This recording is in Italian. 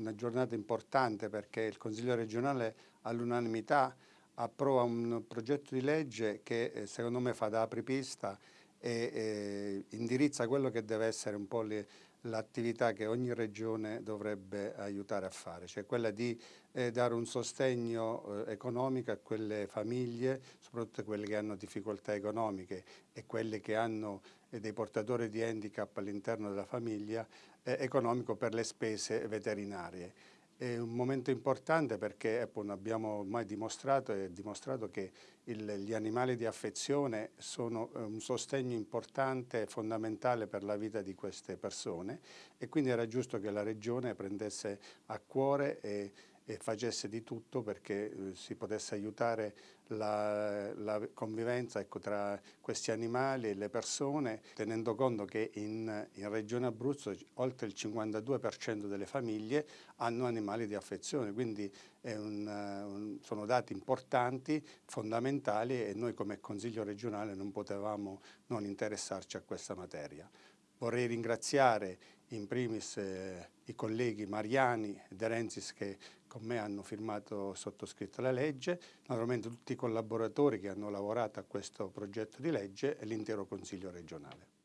Una giornata importante perché il Consiglio regionale all'unanimità approva un progetto di legge che eh, secondo me fa da apripista e eh, indirizza quello che deve essere un po' l'attività che ogni regione dovrebbe aiutare a fare, cioè quella di eh, dare un sostegno eh, economico a quelle famiglie, soprattutto quelle che hanno difficoltà economiche e quelle che hanno eh, dei portatori di handicap all'interno della famiglia, eh, economico per le spese veterinarie. È un momento importante perché appunto, abbiamo ormai dimostrato, dimostrato che il, gli animali di affezione sono eh, un sostegno importante e fondamentale per la vita di queste persone e quindi era giusto che la Regione prendesse a cuore e, e facesse di tutto perché eh, si potesse aiutare la, la convivenza ecco, tra questi animali e le persone, tenendo conto che in, in Regione Abruzzo oltre il 52% delle famiglie hanno animali di affezione, quindi un, un, sono dati importanti, fondamentali e noi come Consiglio regionale non potevamo non interessarci a questa materia. Vorrei ringraziare in primis eh, i colleghi Mariani e De Renzis che con me hanno firmato sottoscritto la legge, naturalmente tutti i collaboratori che hanno lavorato a questo progetto di legge e l'intero Consiglio regionale.